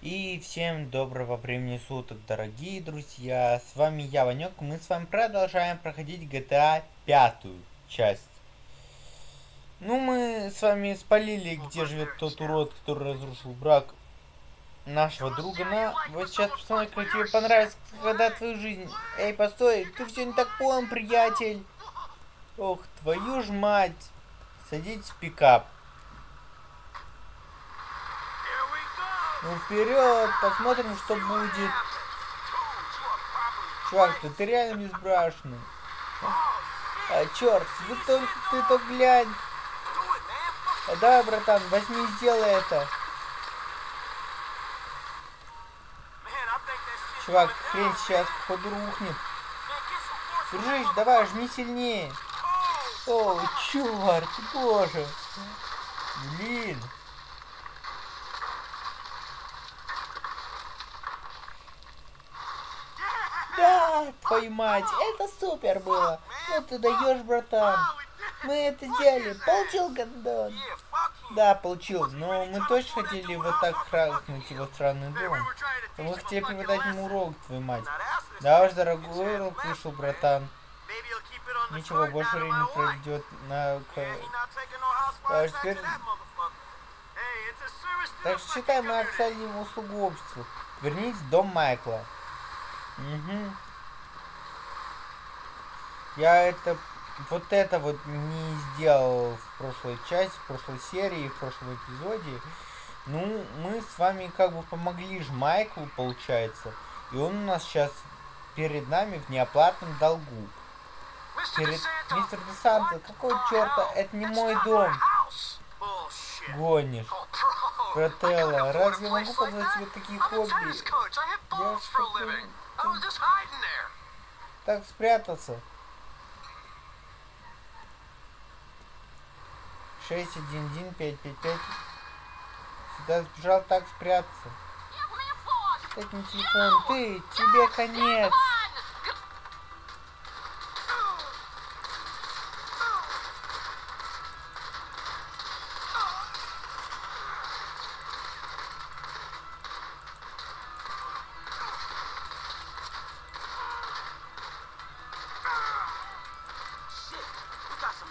И всем доброго времени суток, дорогие друзья. С вами я, Ванек. Мы с вами продолжаем проходить GTA пятую часть. Ну, мы с вами спалили, где живет тот урод, который разрушил брак нашего друга. На, вот сейчас посмотри, как тебе понравится, когда твою жизнь. Эй, постой, ты все не так понял, приятель. Ох, твою ж мать. Садитесь в пикап. Ну вперед, посмотрим, что будет. Чувак, ты, ты реально безбрашенный. А, черт, вы только, ты только глянь. А, давай, братан, возьми и сделай это. Чувак, хрень сейчас походу рухнет. Дружище, давай, жми сильнее. О, черт, боже. Блин. Да, твою мать, это супер было. Ну ты даешь, братан. Мы это сделали. Получил гандон. Да, получил. Но мы точно хотели вот так хракнуть его странный дом. Мы хотели преподать ему урок, твою мать. Да уж, дорогой урок вышел, братан. Ничего, больше времени пройдет на... А теперь... Так считай, мы оказали ему услугу обществу. Вернись в дом Майкла. Угу. Я это... Вот это вот не сделал в прошлой части, в прошлой серии, в прошлом эпизоде. Ну, мы с вами как бы помогли же Майклу, получается. И он у нас сейчас перед нами в неоплатном долгу. Перед... Мистер Десанто, какой черта? Это не мой дом. Гонишь. Брателла, разве я могу позволить себе такие хобби? Я. Так спрятаться. 611 Сюда сбежал так спрятаться. Так не телефон. Ты, тебе конец.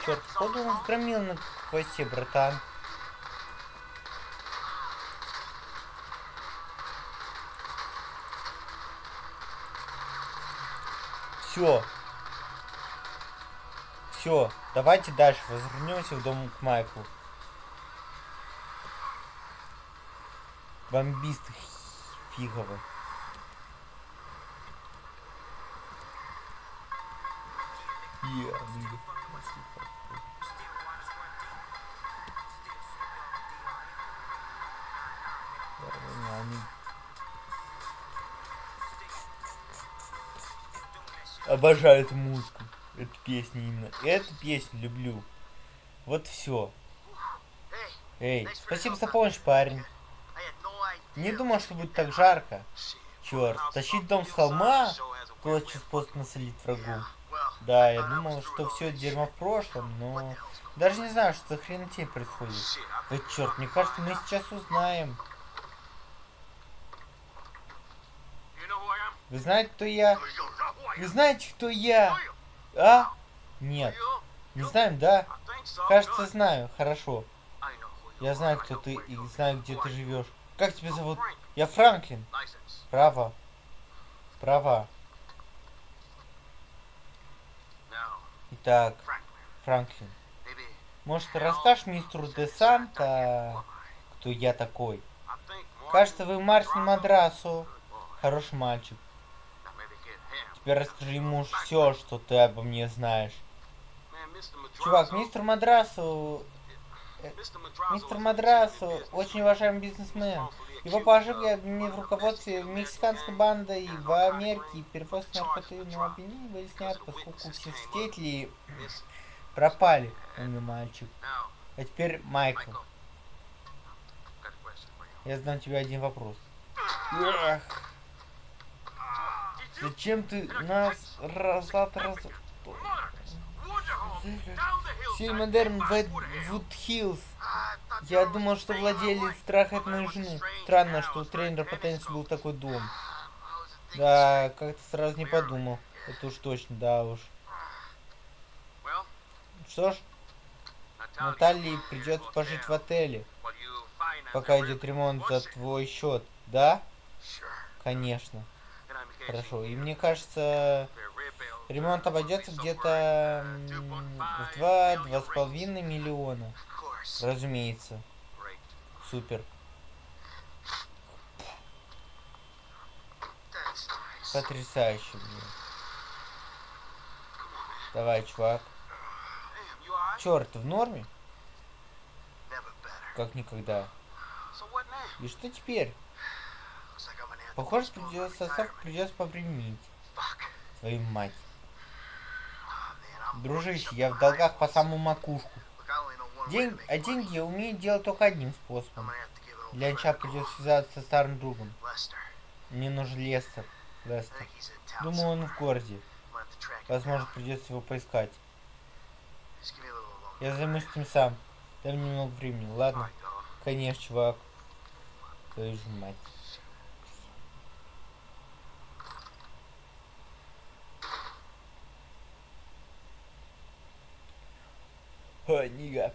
Черт, походу он громил на хвосте, братан. Все. Все, давайте дальше возвернемся в дом к Майклу. Бомбист фиговый. Yeah, Обожаю эту музыку. Эту песню именно. Эту песню люблю. Вот все. Эй, спасибо за помощь, парень. Не думал, что будет так жарко. Черт, тащить дом с холма? Точно способ насолить врагу. Да, я думал, что все дерьмо в прошлом, но... Даже не знаю, что за хренотень происходит. Да черт, мне кажется, мы сейчас узнаем. Вы знаете, кто я? Вы знаете, кто я? А? Нет. Не знаем, да? Кажется, знаю. Хорошо. Я знаю, кто ты и знаю, где ты живешь. Как тебя зовут? Я Франклин. Право. Права. Итак, Франклин. Может, расскажешь мистеру Де Санта, кто я такой? Кажется, вы Мартин Мадрасу. Хороший мальчик. Теперь расскажи ему все, что ты обо мне знаешь. Чувак, мистер Мадрасу... Э, мистер Мадрасу очень уважаемый бизнесмен. Его положили обвинены в руководстве мексиканской бандой в Америке. Перевозки наркотического обвинения были сняты, поскольку все свидетели пропали. Умный мальчик. А теперь Майкл. Я задам тебе один вопрос. Эх. Зачем ты нас разат раз... Сильмодерн Вуд Хиллз. Я думал, что владелец трахает мою жену. Странно, что у тренера по теннису был такой дом. Да, как-то сразу не подумал. Это уж точно, да уж. Что ж, Наталье придется пожить в отеле, пока идет ремонт за твой счет, да? Конечно. Хорошо. И мне кажется, ремонт обойдется где-то в два-два с половиной миллиона. Разумеется. Супер. Потрясающе, блин. Давай, чувак. Черт, в норме? Как никогда. И что теперь? Похоже, придется состав придется поприменить. Твою мать. Дружище, я в долгах по самую макушку. День, а деньги я умею делать только одним способом. Для начала придется связаться со старым другом. Мне нужен Лестер. Лестер. Думаю, он в городе. Возможно, придется его поискать. Я займусь этим сам. Дай мне немного времени, ладно? Конечно, чувак. Твою же мать. Книга.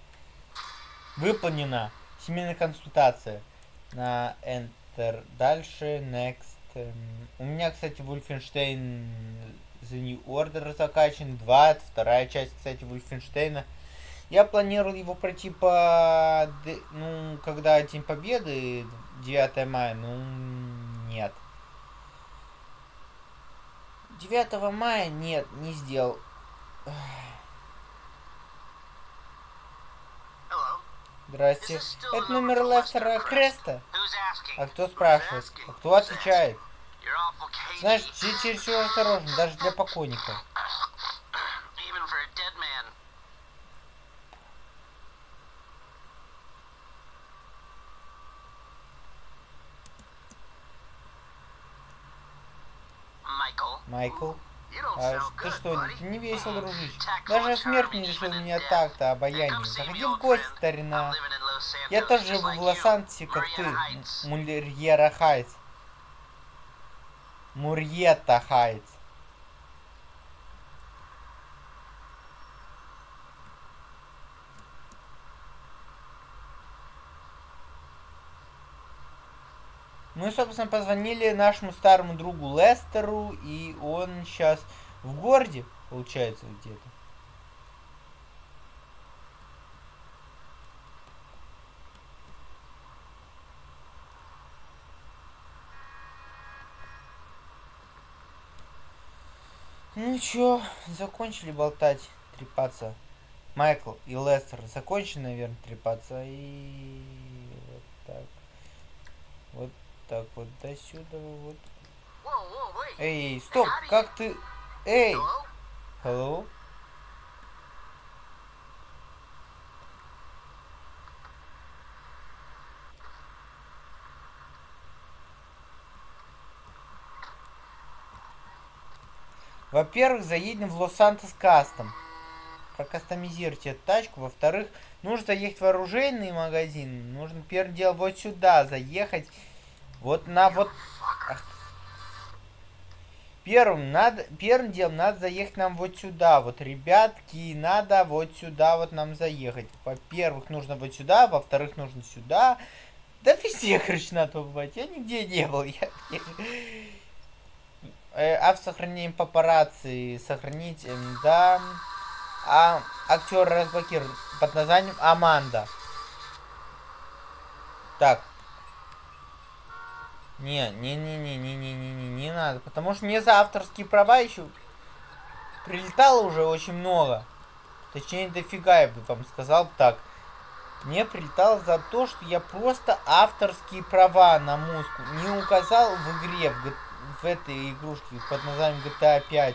Выполнена. Семейная консультация. На Enter. Дальше. Next. У меня, кстати, Wolfenstein The New Order закачан. 2. Вторая часть, кстати, Wolfenstein. Я планировал его пройти по... Ну, когда День Победы, 9 мая, ну, нет. 9 мая нет, не сделал. Здрасте. Это номер Лестера Креста? А кто спрашивает? А кто отвечает? Знаешь, чересчур осторожно, даже для покойника. Майкл. А ты что, не весел, дружище? Даже смерть не решил меня так-то обаяние. Заходи в гости, старина. Я тоже живу в Лос-Анджелесе, как ты, Мурьера Хайтс. Мурьета Хайтс. Мы, собственно, позвонили нашему старому другу Лестеру, и он сейчас в городе, получается, где-то. Ну чё, закончили болтать, трепаться. Майкл и Лестер закончили, наверное, трепаться. И вот так. Вот так вот до сюда вот. Эй, стоп, как ты... Эй! Hello? Во-первых, заедем в Лос-Сантос Кастом. Прокастомизируйте эту тачку. Во-вторых, нужно заехать в оружейный магазин. Нужно первым делом вот сюда заехать вот на вот... Первым, надо, первым делом надо заехать нам вот сюда. Вот, ребятки, надо вот сюда вот нам заехать. Во-первых, нужно вот сюда, во-вторых, нужно сюда. Да везде, короче, надо побывать. Я нигде не был. Я... Э, автосохранение папарацци. Сохранить, э, да. А актер разблокирован под названием Аманда. Так, не, не, не, не, не, не, не, не, не надо. Потому что мне за авторские права еще прилетало уже очень много. Точнее, дофига, я бы вам сказал так. Мне прилетало за то, что я просто авторские права на музыку не указал в игре, в, в этой игрушке под названием GTA 5.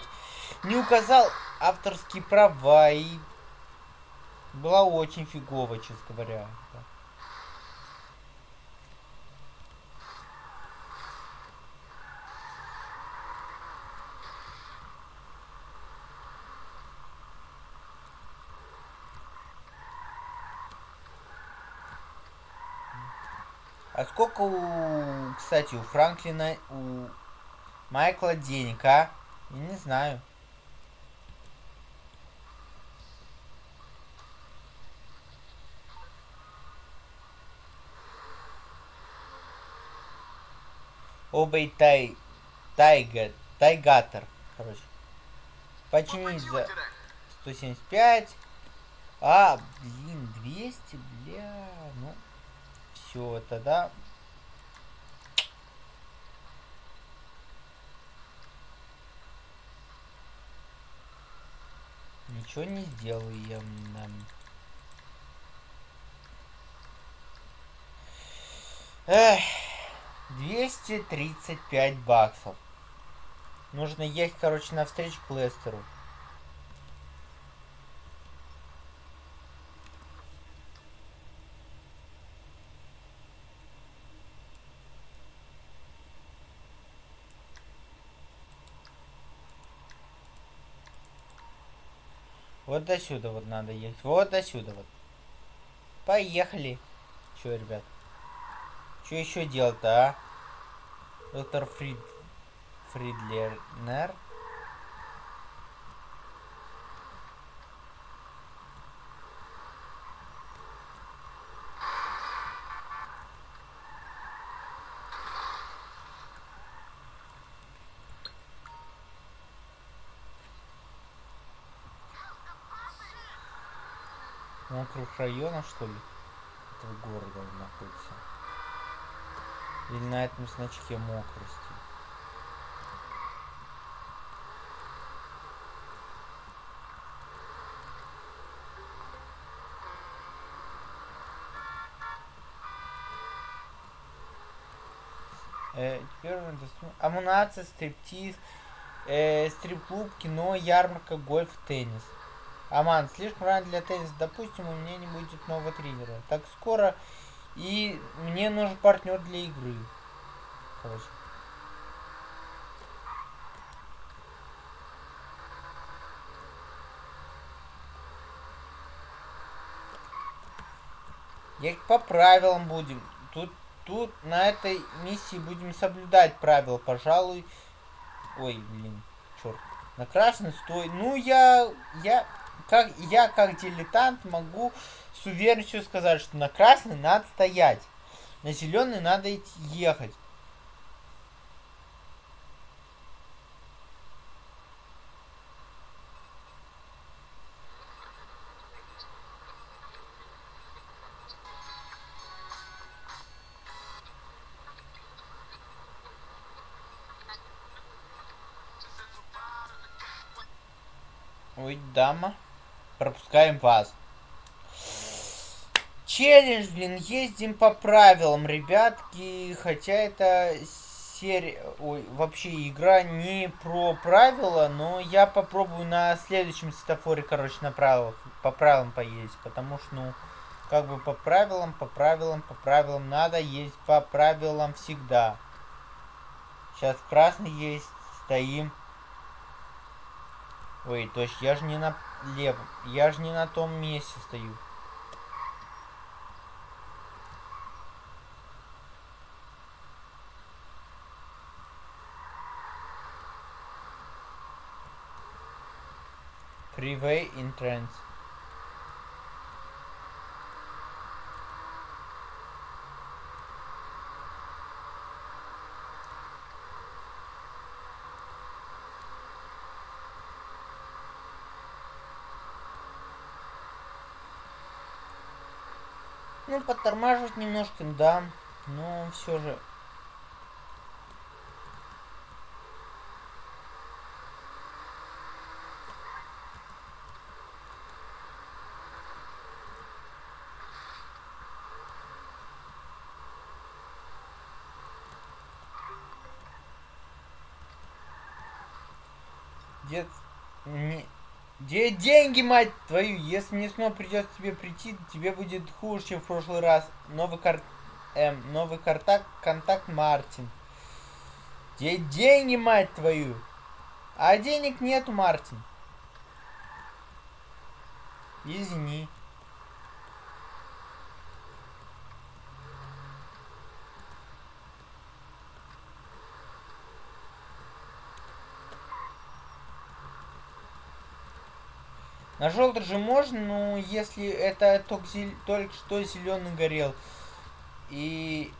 Не указал авторские права и было очень фигово, честно говоря. А сколько у, кстати, у Франклина, у Майкла денег, а? Я не знаю. Обей тай... Тайга... Тайгатор. Короче. Починить за 175. А, блин, 200, бля. Ну, все, тогда... Ничего не нам. Эх. 235 баксов. Нужно ехать, короче, навстречу к Лестеру. До сюда вот надо ехать. Вот до сюда вот. Поехали. Че, ребят? Что еще делать-то, а? Доктор Фрид... Фридлернер. Района, что ли? Этого города находится. Или на этом значке мокрости. Э, теперь амунация, стриптиз, э, стрип-клуб, кино, ярмарка, гольф, теннис. Аман, слишком рано для тенниса. Допустим, у меня не будет нового тренера. Так скоро и мне нужен партнер для игры. Короче. Я по правилам будем. Тут, тут на этой миссии будем соблюдать правила, пожалуй. Ой, блин, черт. На красный стой. Ну, я, я, как, я как дилетант могу с уверенностью сказать, что на красный надо стоять. На зеленый надо идти, ехать. Ой, дама. Пропускаем вас. Челлендж, блин, ездим по правилам, ребятки. Хотя это серия... Ой, вообще игра не про правила, но я попробую на следующем светофоре, короче, на правилах, по правилам поездить. Потому что, ну, как бы по правилам, по правилам, по правилам надо ездить по правилам всегда. Сейчас красный есть, стоим. Ой, то есть я же не на левом, я же не на том месте стою. Freeway entrance. Подтормаживать немножко, да, но все же. Дед... Не... Где деньги, мать твою? Если мне снова придется тебе прийти, тебе будет хуже, чем в прошлый раз. Новый кар... Эм, новый контакт, контакт Мартин. Где деньги, мать твою? А денег нету, Мартин. Извини. На желтый же можно, но если это только, зел... только что зеленый горел. И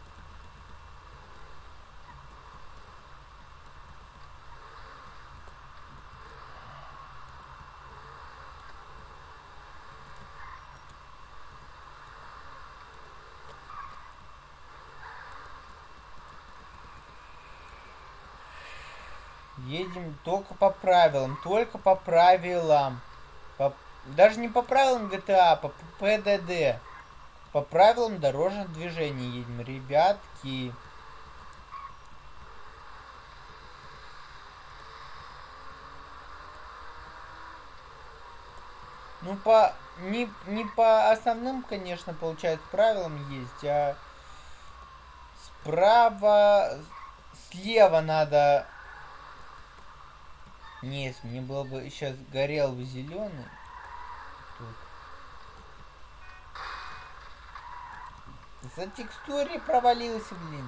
Едем только по правилам, только по правилам. Даже не по правилам GTA, а по ПДД. По правилам дорожного движения едем, ребятки. Ну, по... Не, не по основным, конечно, получается, правилам есть, а справа, слева надо нет, мне было бы сейчас горел бы зеленый. За текстуре провалился, блин.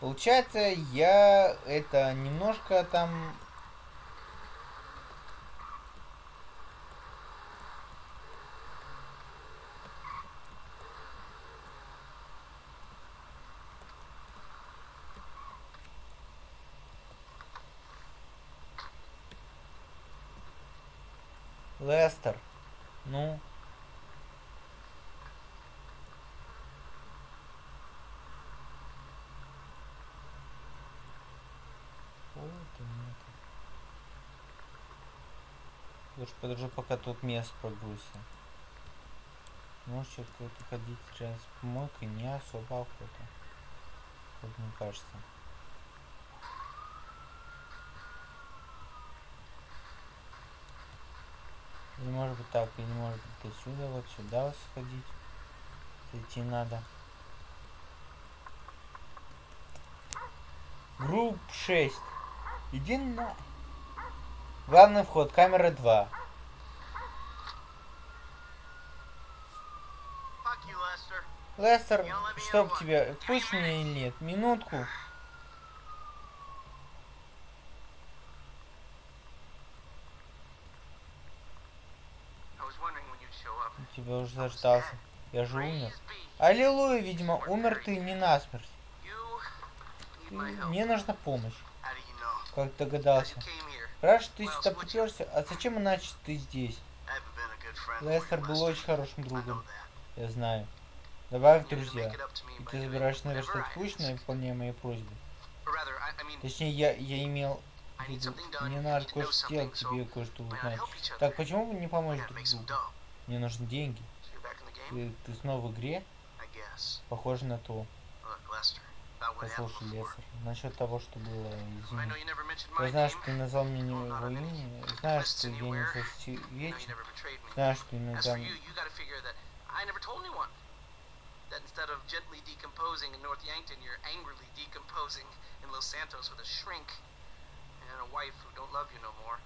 Получается, я это немножко там Лестер. Ну. Вот и нет. Лучше подожду, пока тут место прогрузится. Может, что-то ходить рядом с помойкой не особо охота. Как мне кажется. Не может быть так, и не может быть отсюда, вот сюда сходить. Идти надо. Групп 6. Иди на... Главный вход, камера 2. Лестер, чтоб тебя, пусть меня или нет, минутку. тебя уже заждался. Я же умер. Аллилуйя, видимо, умер ты не насмерть. Мне нужна помощь. Как догадался. Что ты сюда приперся. А зачем иначе ты здесь? Лестер был очень хорошим другом. Я знаю. Добавь друзья. И ты забираешься наверх что скучно и выполняя мои просьбы. Точнее, я, я имел в виду, мне надо кое-что сделать, тебе кое-что узнать. Так, почему вы не поможете друг другу? Мне нужны деньги. Ты, ты снова в игре? Похоже на то. Послушай, Лестер, насчет того, что было, извини. Я знаю, что ты назвал мне не его имя, знаю, что я не засвечен, знаю, что иногда... That instead of gently decomposing in North Yankton, you're angrily decomposing in Los Santos with a shrink and a wife who don't love you no more.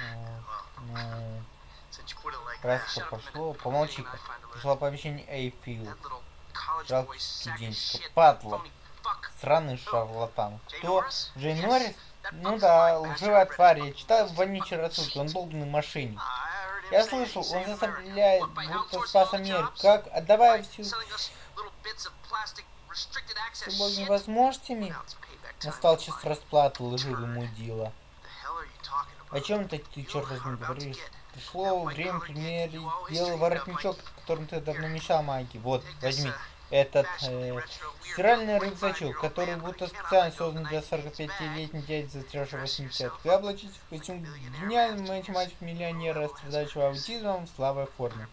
Well, no. Раз пошло, помолчи-ка. Пришло оповещение Эйфилд. Жалкий студентчика. Падла. Сраный шарлатан. Кто? Джей Норрис? Ну да, лживая тварь. Я читал вонючий рассылки. Он долбанный мошенник. Я слышал, он заставляет, будто спас Америку. Как? Отдавай всю... С любовными возможностями? Настал час расплаты, лживый мудила. О чем ты, ты черт возьми, говоришь? Пришло время примерить белый воротничок, которым ты давно мешал Майки. Вот, возьми. Этот э, стиральный рюкзачок, который будто специально создан для 45-летней дяди, застрявшего 80 Вы облачитесь в костюм гениального математика-миллионера, страдающего аутизмом в слабой форме.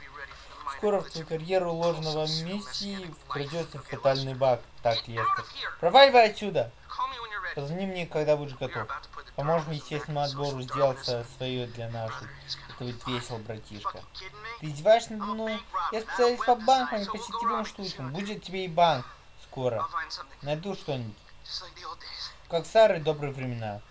Скоро в твою карьеру ложного мессии вкрадется фатальный баг. Так, Лестер. Проваливай отсюда! Позвони мне, когда будешь готов. Поможем естественному отбору сделаться свое для наших. Будет весело, братишка. Ты издеваешься надо мной? Я специалист по банкам и по сетевым штукам. Будет тебе и банк. Скоро. Найду что-нибудь. Как старые добрые времена.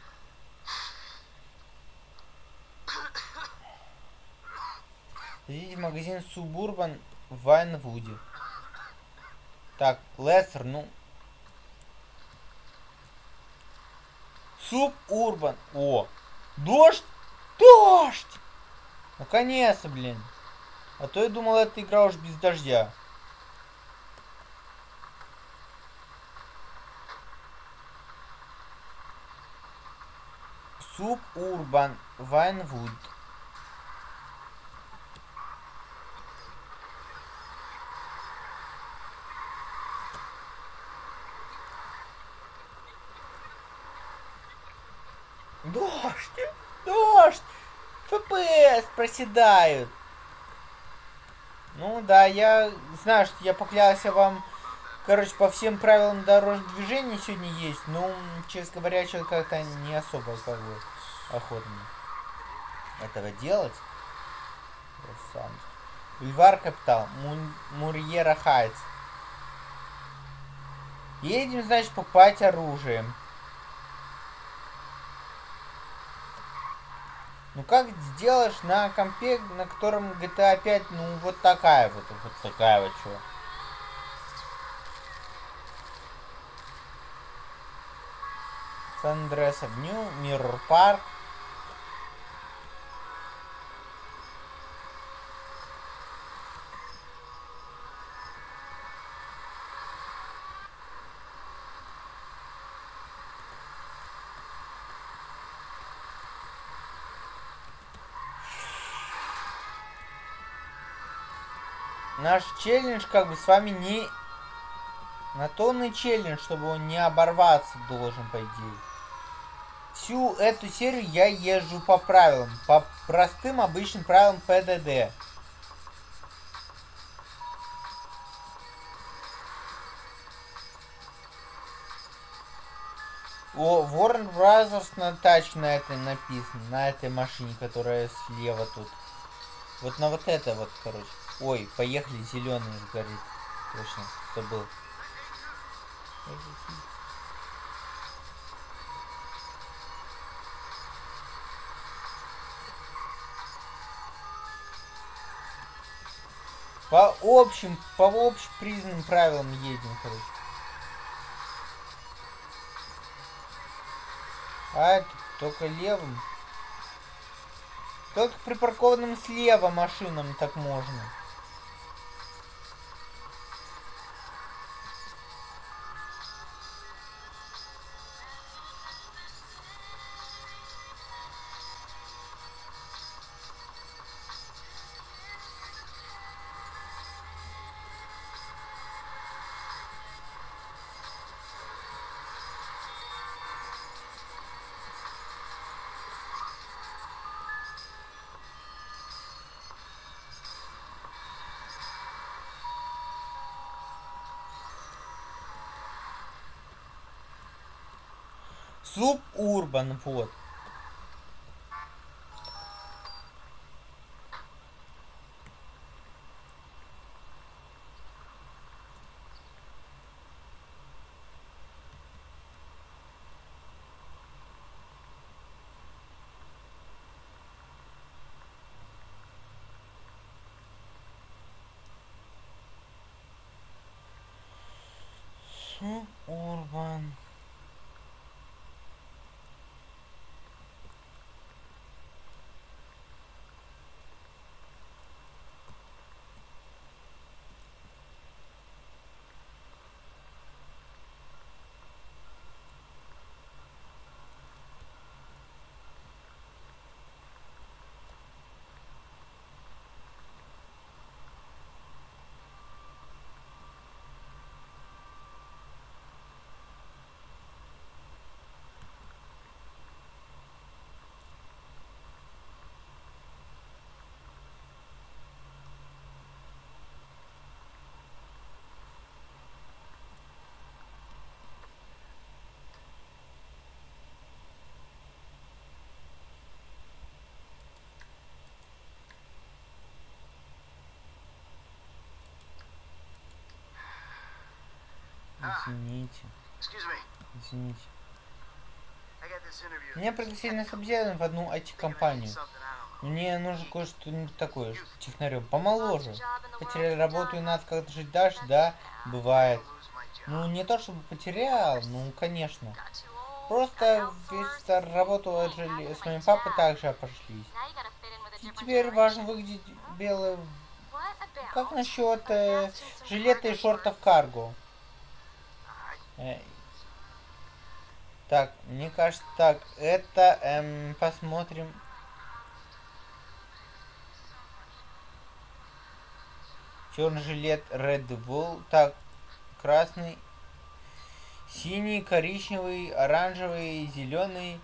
Зайдите в магазин Субурбан в Вайнвуде. Так, Лестер, ну, Суб Урбан. О, дождь? Дождь! Наконец-то, блин. А то я думал, эта игра уж без дождя. Суп Урбан Вайнвуд. Дождь! Дождь! ФПС проседают. Ну да, я знаю, что я поклялся вам, короче, по всем правилам дорожного движения сегодня есть, но, честно говоря, что как-то не особо как бы охотно этого делать. Сам. Бульвар Капитал, Мурьера Хайтс. Едем, значит, покупать оружие. Ну как сделаешь на компе, на котором GTA 5, ну вот такая вот, вот такая вот что. Сан-Андреас Авню, Миррор Парк. Наш челлендж как бы с вами не... На тонный челлендж, чтобы он не оборваться должен, по идее. Всю эту серию я езжу по правилам. По простым обычным правилам ПДД. О, Warner Brothers на тачке на этой написано, на этой машине, которая слева тут. Вот на вот это вот, короче. Ой, поехали, зеленый горит. Точно, забыл. По общим, по общепризнанным правилам едем, короче. А это только левым. Только припаркованным слева машинам так можно. Субурбан, вот. Субурбан. Извините. Извините. Меня пригласили на собеседование в одну IT-компанию. Мне нужно кое-что такое, технарем, помоложе. Потеряли работу и надо как-то жить дальше, да, бывает. Ну, не то чтобы потерял, ну, конечно. Просто весь работу отжили. С моим папой также обошлись. И теперь важно выглядеть белым. Как насчет э, жилета и шортов карго? Так, мне кажется, так, это, эм, посмотрим. Черный жилет Red Bull. Так, красный, синий, коричневый, оранжевый, зеленый.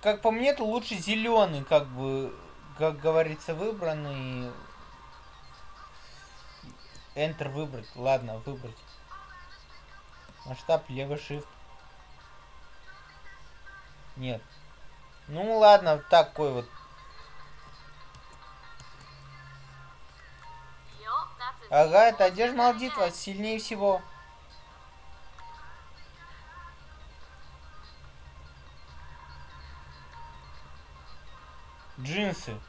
Как по мне, то лучше зеленый, как бы, как говорится, выбранный. Enter выбрать. Ладно, выбрать. Масштаб левый shift. Нет. Ну ладно, такой вот. Ага, это одежда молдитва сильнее всего. Джинсы.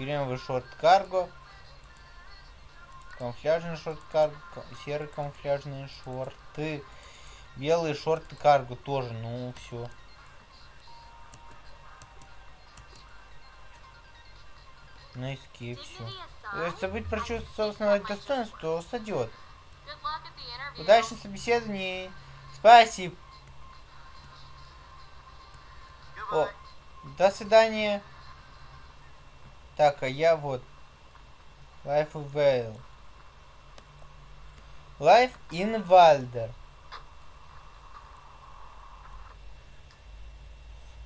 Кремовый шорт карго. Камуфляжный шорт карго. Серые камуфляжные шорты. Белые шорты карго тоже. Ну, все. На эскейп все. Если забыть про чувство собственного достоинства, то сойдет. Удачных собеседований. Спасибо. О, до свидания. Так, а я вот. Life of Vale. Life in Valder.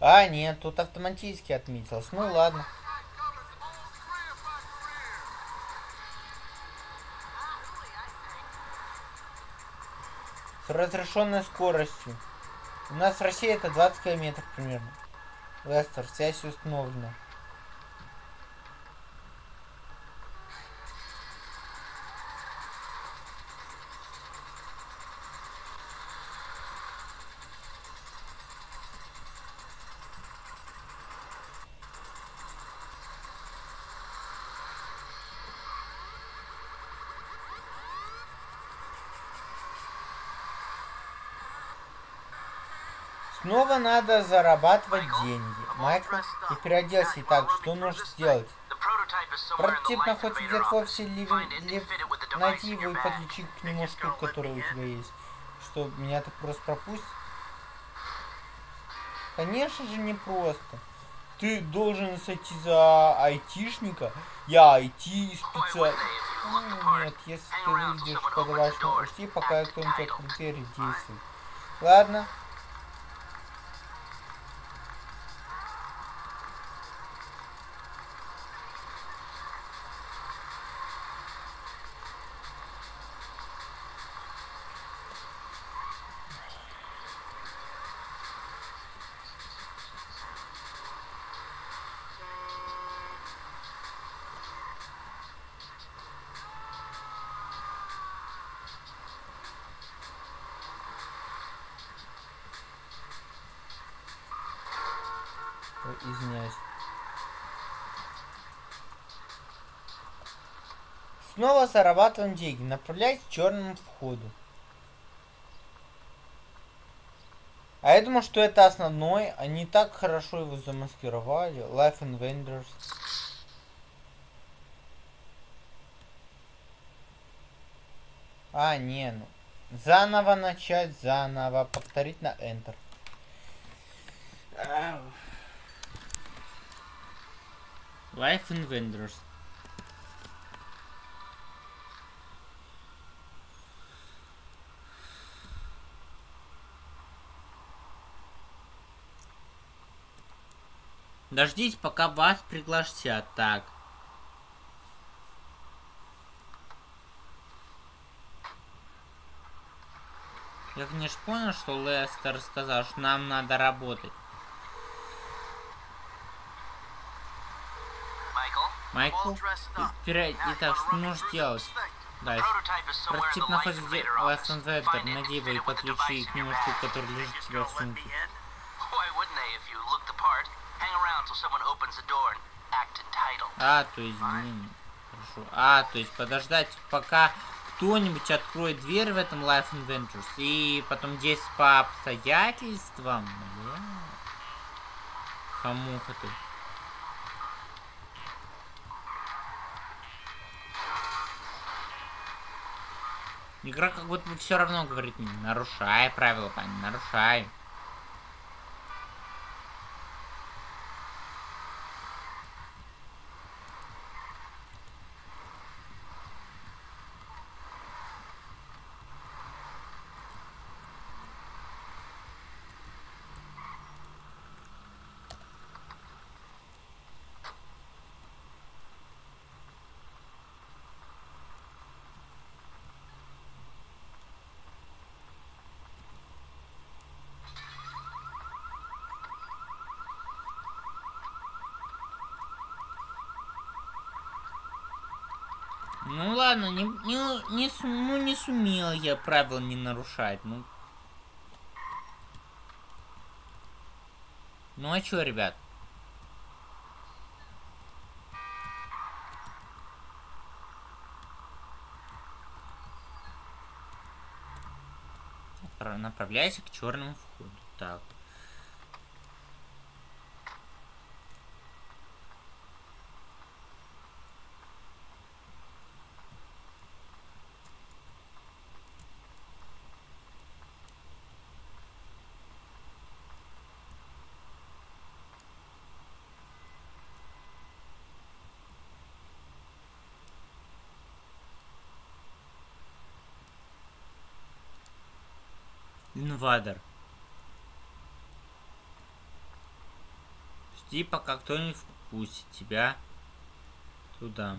А, нет, тут автоматически отметилось. Ну ладно. С разрешенной скоростью. У нас в России это 20 километров примерно. Лестер, связь установлена. Снова надо зарабатывать деньги. Майкл, ты переоделся и так, что нужно сделать? Прототип находится где-то в офисе Ливен... Лив... Найти его и подключить к нему штуку, которая у тебя есть. Что, меня так просто пропустит? Конечно же не просто. Ты должен сойти за айтишника. Я айти специалист. Ну, нет, если ты выйдешь по-домашнему, жди, пока кто-нибудь открытый действует. Ладно, извиняюсь. Снова зарабатываем деньги. Направляйтесь к черному входу. А я думал, что это основной. Они так хорошо его замаскировали. Life and. А, не, ну. Заново начать, заново. Повторить на Enter. Life in Vendors. Дождитесь, пока вас пригласят. Так. Я, конечно, понял, что Лестер сказал, что нам надо работать. Майкл, итак, что нужно делать? Дальше. Прототип находится где on Vector. Найди его и подключи к нему штуку, который лежит у тебя в сумке. А, то извини. Хорошо. хорошо. А, то есть подождать, пока кто-нибудь откроет дверь в этом Life Adventures. И потом здесь по обстоятельствам. Бля. Хамуха ты. Игра как будто бы все равно говорит нарушай правила, пани, нарушай. Ну ладно, не, не, не, ну, не сумел я правил не нарушать. Ну, ну а чё, ребят? Направляйся к черному входу. Так. Инвадер. Жди, пока кто-нибудь впустит тебя туда.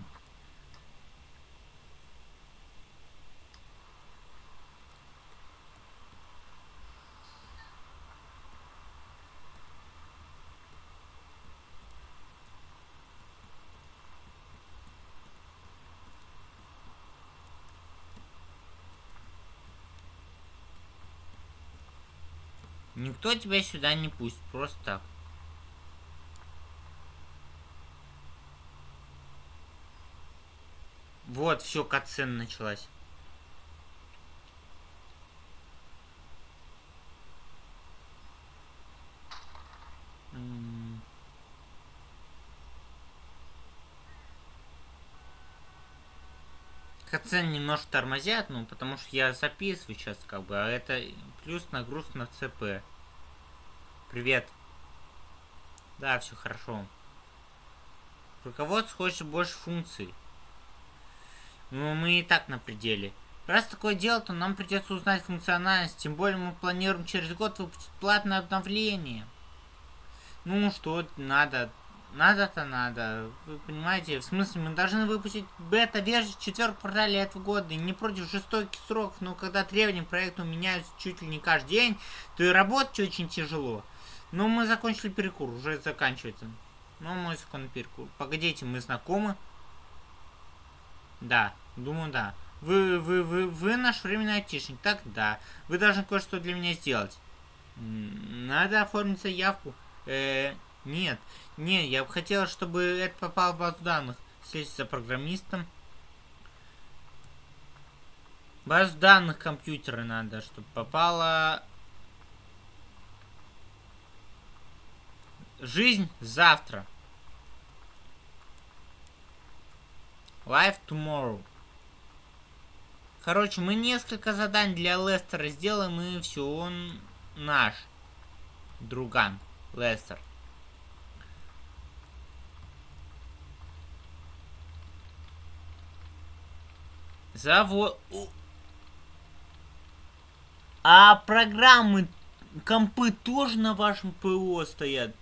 Никто тебя сюда не пустит, просто так. Вот, все, катсцена началась. Катсцен немножко тормозят, ну, потому что я записываю сейчас, как бы, а это плюс нагрузка на ЦП. Привет. Да, все хорошо. Руководство хочет больше функций. Но ну, мы и так на пределе. Раз такое дело, то нам придется узнать функциональность. Тем более мы планируем через год выпустить платное обновление. Ну, что надо. Надо-то надо. Вы понимаете, в смысле, мы должны выпустить бета-версию в четвертом квартале этого года. И не против жестоких сроков, но когда требования к проекту меняются чуть ли не каждый день, то и работать очень тяжело. Ну, мы закончили перекур, уже заканчивается. Ну, мой законный перекур. Погодите, мы знакомы? Да, думаю, да. Вы, вы, вы, вы наш временный айтишник, так да. Вы должны кое-что для меня сделать. Надо оформить заявку. Э, нет, нет, я бы хотел, чтобы это попало в базу данных. Сесть за программистом. Базу данных компьютера надо, чтобы попало Жизнь завтра. Life tomorrow. Короче, мы несколько заданий для Лестера сделаем, и все, он наш. Друган. Лестер. Завод... А программы, компы тоже на вашем ПО стоят?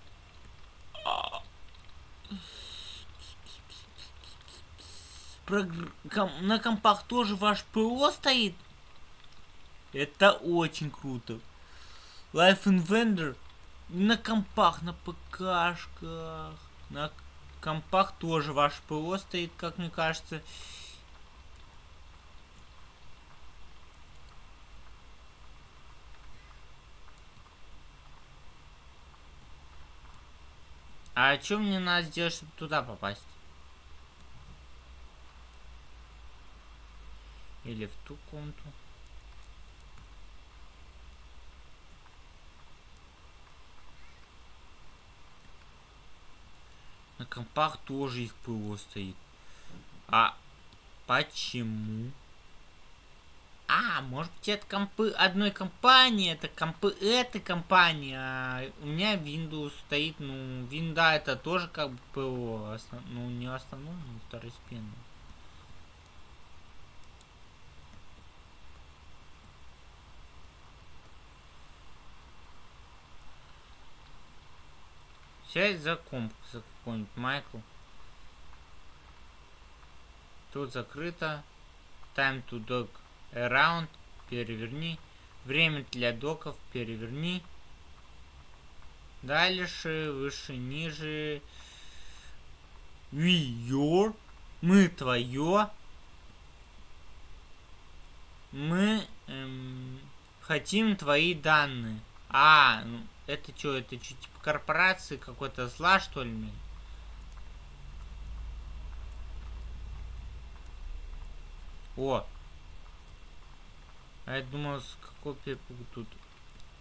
на компах тоже ваш ПО стоит? Это очень круто. Life Inventor на компах, на ПКшках, на компах тоже ваш ПО стоит, как мне кажется. А что мне надо сделать, чтобы туда попасть? Или в ту комнату? На компах тоже их ПО стоит. А почему? А, может быть это компы одной компании, это компы этой компании, а у меня Windows стоит, ну, винда это тоже как бы ПО, основ... ну, не основной, но второстепенный. Сядь за комп, за какой-нибудь Майкл. Тут закрыто. Time to dog around. Переверни. Время для доков. Переверни. Дальше, выше, ниже. We your. Мы твое. Мы эм, хотим твои данные. А, ну, это что, это что, типа корпорации какой-то зла, что ли? О! А я думал, с какой тут.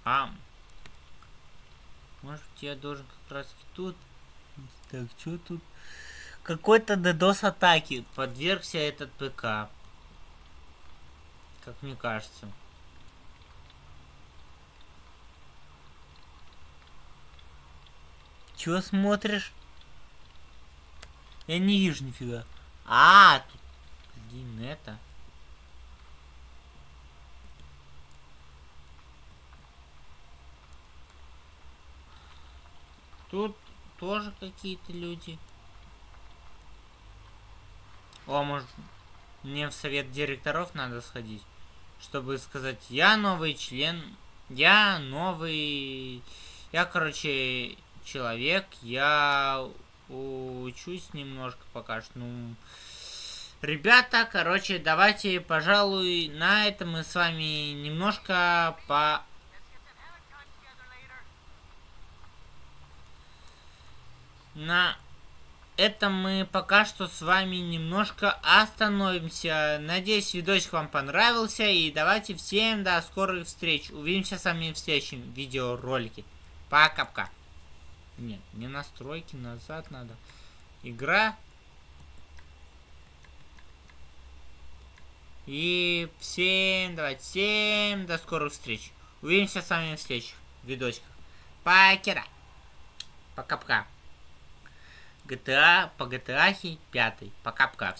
А! Может я должен как раз тут. Так, что тут? Какой-то DDoS атаки подвергся этот ПК. Как мне кажется. Чего смотришь? Я не вижу нифига. А, тут... Блин, это... Тут тоже какие-то люди. О, может, мне в совет директоров надо сходить, чтобы сказать, я новый член, я новый... Я, короче, человек. Я учусь немножко пока что. Ну, ребята, короче, давайте, пожалуй, на этом мы с вами немножко по... На этом мы пока что с вами немножко остановимся. Надеюсь, видосик вам понравился. И давайте всем до скорых встреч. Увидимся с вами в следующем видеоролике. Пока-пока. Нет, не настройки, назад надо. Игра. И всем, давайте, всем до скорых встреч. Увидимся с вами в следующих видосиках. Покера. Пока-пока. GTA по GTA 5. Пока-пока.